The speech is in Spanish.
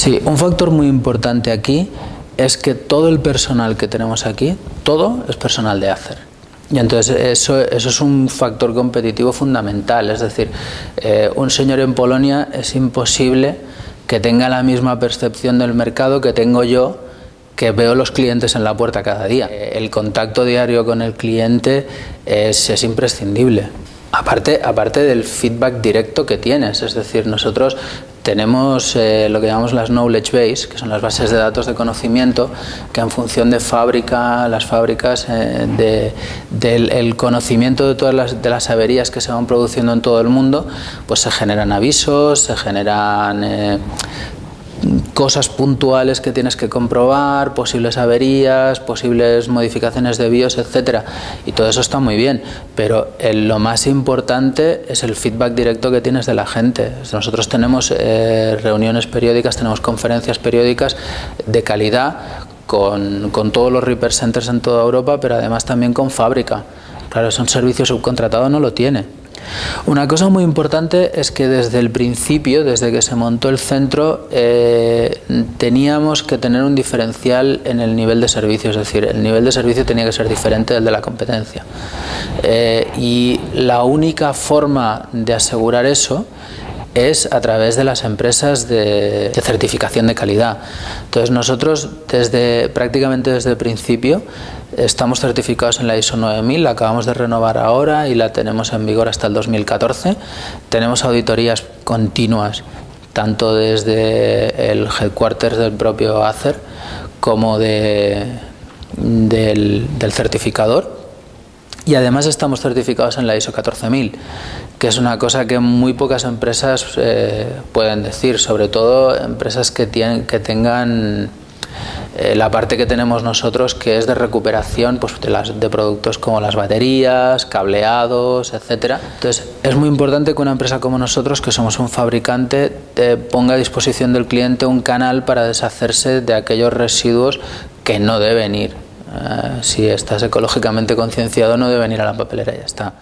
Sí, un factor muy importante aquí es que todo el personal que tenemos aquí, todo es personal de Acer. Y entonces eso, eso es un factor competitivo fundamental, es decir, eh, un señor en Polonia es imposible que tenga la misma percepción del mercado que tengo yo, que veo los clientes en la puerta cada día. Eh, el contacto diario con el cliente es, es imprescindible. Aparte, aparte del feedback directo que tienes, es decir, nosotros tenemos eh, lo que llamamos las knowledge base, que son las bases de datos de conocimiento, que en función de fábrica, las fábricas, eh, del conocimiento de todas las, de las averías que se van produciendo en todo el mundo, pues se generan avisos, se generan eh, cosas puntuales que tienes que comprobar, posibles averías, posibles modificaciones de BIOS, etcétera, y todo eso está muy bien, pero lo más importante es el feedback directo que tienes de la gente. Nosotros tenemos eh, reuniones periódicas, tenemos conferencias periódicas de calidad con, con todos los repair centers en toda Europa, pero además también con fábrica. Claro, es un servicio subcontratado, no lo tiene. Una cosa muy importante es que desde el principio, desde que se montó el centro, eh, teníamos que tener un diferencial en el nivel de servicio, es decir, el nivel de servicio tenía que ser diferente del de la competencia. Eh, y la única forma de asegurar eso es a través de las empresas de, certificación de calidad. Entonces nosotros desde prácticamente desde el principio estamos certificados en la ISO 9000, la acabamos de renovar ahora y la tenemos en vigor hasta el 2014. Tenemos auditorías continuas tanto desde el headquarters del propio ACER como de, del, del certificador y además estamos certificados en la ISO 14000, que es una cosa que muy pocas empresas eh, pueden decir, sobre todo empresas que, tienen, que tengan eh, la parte que tenemos nosotros que es de recuperación pues, de, las, de productos como las baterías, cableados, etcétera. Entonces es muy importante que una empresa como nosotros, que somos un fabricante, ponga a disposición del cliente un canal para deshacerse de aquellos residuos que no deben ir. Eh, si estás ecológicamente concienciado no deben ir a la papelera, ya está.